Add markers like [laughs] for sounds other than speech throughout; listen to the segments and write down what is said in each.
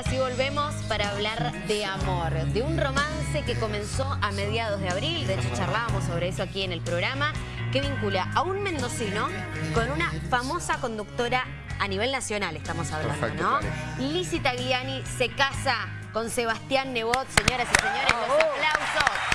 ahora sí volvemos para hablar de amor, de un romance que comenzó a mediados de abril, de hecho charlábamos sobre eso aquí en el programa, que vincula a un mendocino con una famosa conductora a nivel nacional, estamos hablando, Perfecto, ¿no? Lizzie Tagliani se casa con Sebastián Nebot, señoras y señores, los aplausos.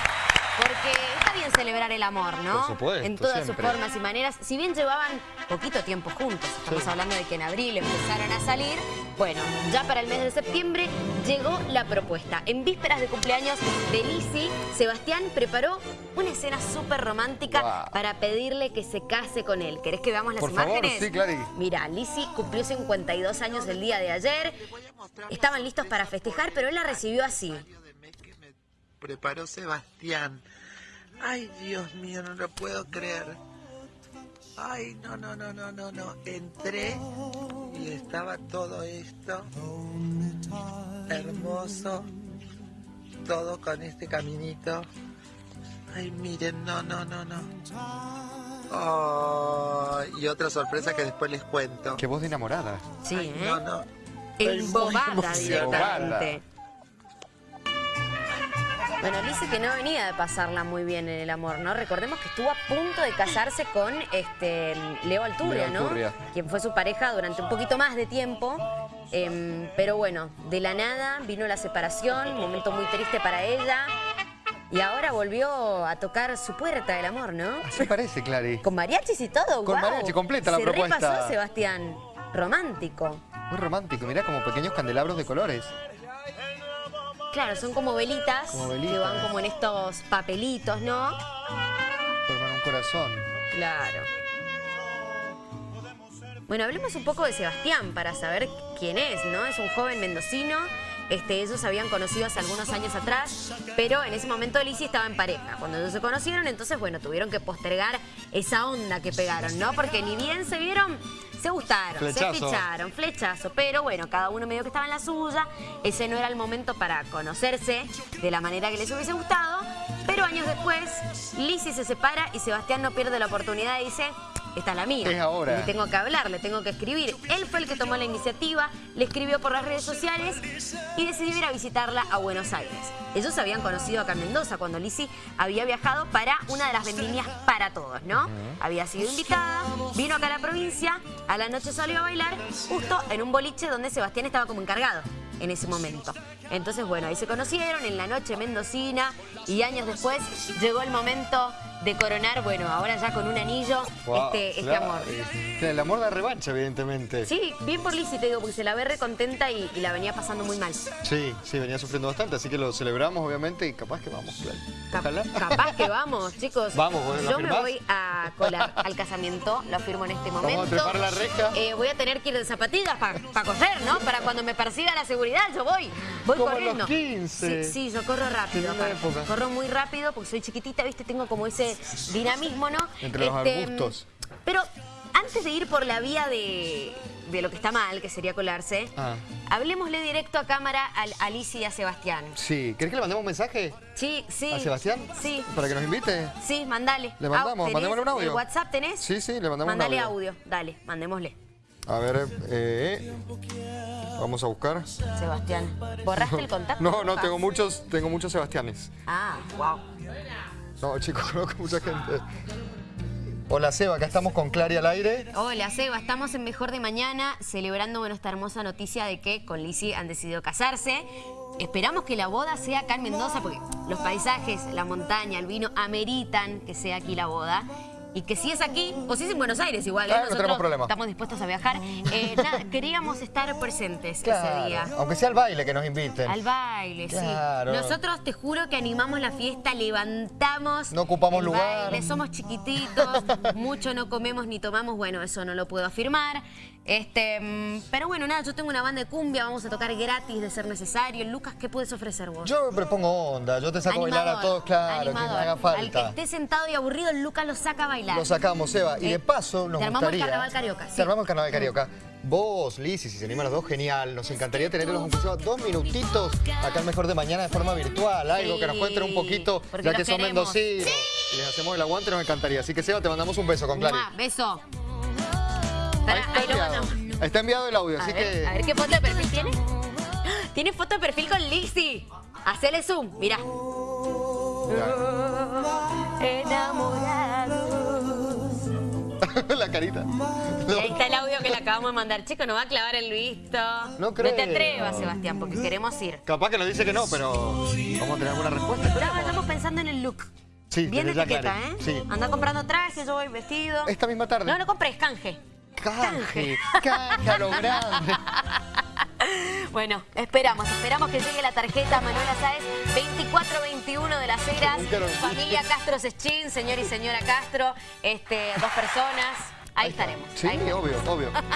Porque está bien celebrar el amor, ¿no? Por supuesto, En todas siempre. sus formas y maneras. Si bien llevaban poquito tiempo juntos, estamos Sí. hablando de que en abril empezaron a salir, bueno, ya para el mes de septiembre llegó la propuesta. En vísperas de cumpleaños de Lizzie, Sebastián preparó una escena súper romántica para pedirle que se case con él. ¿Querés que veamos las Por favor, imágenes? sí, Clary. Mira, Lizzie cumplió 52 años el día de ayer. Estaban listos para festejar, pero él la recibió así. de mes que me preparó Sebastián. Ay, Dios mío, no lo puedo creer. Ay, no, no, no, no, no, no. Entré y estaba todo esto hermoso, todo con este caminito. Ay, miren, no, no, no, no. Oh, y otra sorpresa que después les cuento. Qué voz de enamorada. Sí, Ay, ¿eh? no, no. Embobada directamente. Bueno, dice que no venía de pasarla muy bien en el amor, ¿no? Recordemos que estuvo a punto de casarse con este Leo Alturria, Leo ¿no? Alturria. Quien fue su pareja durante un poquito más de tiempo. Em, pero bueno, de la nada vino la separación, un momento muy triste para ella. Y ahora volvió a tocar su puerta del amor, ¿no? Así parece, Clary. Con mariachis y todo, Con mariachi, completa la Se propuesta. repasó, Sebastián. Romántico. Muy romántico. Mirá como pequeños candelabros de colores. Claro, son como velitas, Como velitas. que van como en estos papelitos, ¿no? Forman un corazón. Claro. Bueno, hablemos un poco de Sebastián para saber quién es, ¿no? Es un joven mendocino. Este, ellos se habían conocido hace algunos años atrás, pero en ese momento Lizzie estaba en pareja. Cuando ellos se conocieron, entonces, bueno, tuvieron que postergar esa onda que pegaron, ¿no? Porque ni bien se vieron, se gustaron, se Flechazo. ficharon, flechazo. Pero bueno, cada uno medio que estaba en la suya. Ese no era el momento para conocerse de la manera que les hubiese gustado. Pero años después, Lizzie se separa y Sebastián no pierde la oportunidad y dice, esta es la mía. Es ahora. Le tengo que hablar, le tengo que escribir. Él fue el que tomó la iniciativa, le escribió por las redes sociales y decidió ir a visitarla a Buenos Aires. Ellos habían conocido acá en Mendoza cuando Lizzie había viajado para una de las vendimias para todos, ¿no? Había sido invitada, vino acá a la provincia, a la noche salió a bailar justo en un boliche donde Sebastián estaba como encargado en ese momento. Entonces, bueno, ahí se conocieron en la noche mendocina y años después llegó el momento de coronar, bueno, ahora ya con un anillo, Wow, este, este claro. amor. Sí, El amor da revancha, evidentemente. Sí, bien por Lizzie, te digo, porque se la ve recontenta y, y la venía pasando muy mal. Sí, sí, venía sufriendo bastante, así que lo celebramos, obviamente, y capaz que vamos, Ojalá. Capaz que vamos, [laughs] chicos. Vamos, ¿vos lo Yo me voy a colar al casamiento, lo firmo en este momento. Vamos a trepar la reja. Eh, voy a tener que ir de zapatillas para correr, ¿no? Para cuando me persiga la seguridad, yo voy. Voy Como corriendo. los 15. Sí, sí, yo corro rápido. Época. Corro muy rápido porque soy chiquitita, ¿viste? Tengo como ese dinamismo, ¿no? Este, Entre los arbustos. Pero antes de ir por la vía de, de lo que está mal, que sería colarse, Ah. hablemosle directo a cámara a Alicia y a Sebastián. Sí, ¿querés que le mandemos un mensaje Sí, sí. a Sebastián? Sí. ¿Para que nos invite? Sí, mandale. ¿Le mandamos? ¿tenés Mandémosle un audio. ¿El WhatsApp tenés? Sí, sí, le mandamos un Mandale audio. audio. Dale, mandémosle. A ver, eh, vamos a buscar. Sebastián, ¿borraste el contacto? No, no, tengo muchos, tengo muchos Sebastianes. Ah, wow. No, chicos, [laughs] conozco mucha gente. Hola, Seba, acá estamos con Clary al aire. Hola, Seba. Estamos en Mejor de Mañana celebrando bueno, esta hermosa noticia de que con Lizzie han decidido casarse. Esperamos que la boda sea acá en Mendoza porque los paisajes, la montaña, el vino ameritan que sea aquí la boda. Y que si es aquí, o si es en Buenos Aires igual, ¿eh? Ah, no tenemos problema. estamos dispuestos a viajar. Eh, [laughs] nada, queríamos estar presentes ese día. Aunque sea al baile que nos inviten. Al baile, Claro. sí. Nosotros te juro que animamos la fiesta, levantamos. No ocupamos el lugar. baile, somos chiquititos, [laughs] mucho no comemos ni tomamos, bueno, eso no lo puedo afirmar. Este, mm, pero bueno, nada, yo tengo una banda de cumbia, vamos a tocar gratis de ser necesario. Lucas, ¿qué puedes ofrecer vos? Yo me propongo onda, yo te saco a bailar a todos, claro, que me animador. haga Al que falta. esté sentado y aburrido, Lucas lo saca a bailar. Lo sacamos, Seba. Y Eh, de paso nos te armamos el gustaría... carnaval carioca, sí. Te armamos el carnaval carioca. Vos, Liz, y si se animan los dos, genial. Nos encantaría tenerlos aunque sea dos minutitos acá al Mejor de Mañana de forma virtual. Algo Sí, que nos cuenten un poquito, ya que son queremos. mendocinos. Y les hacemos el aguante, nos encantaría. Así que, Seba, te mandamos un beso con Clary. Mua, beso. Ahí está ahí enviado. mandamos. Está enviado el audio, A así ver, que... a ver qué foto de perfil tiene. Tiene foto de perfil con Lizzy. Hacele zoom, mirá. Enamorados. [laughs] la carita. Y ahí está el audio que le acabamos de mandar. Chico, nos va a clavar el visto. No No te creo. atrevas, Sebastián, porque queremos ir. Capaz que nos dice que no, pero vamos a tener alguna respuesta. Estamos pensando en el look. Sí, Bien de etiqueta, aclaré. ¿eh? Sí. Anda comprando trajes, yo voy vestido. Esta misma tarde. No, no compres, canje. Canje, canje a lo grande. [laughs] Bueno, esperamos, esperamos que llegue la tarjeta Manuela Sáez 2421 de las Heras, familia Castro Seschín, señor y señora Castro, este, dos personas, ahí, estaremos. Sí, ahí obvio, obvio.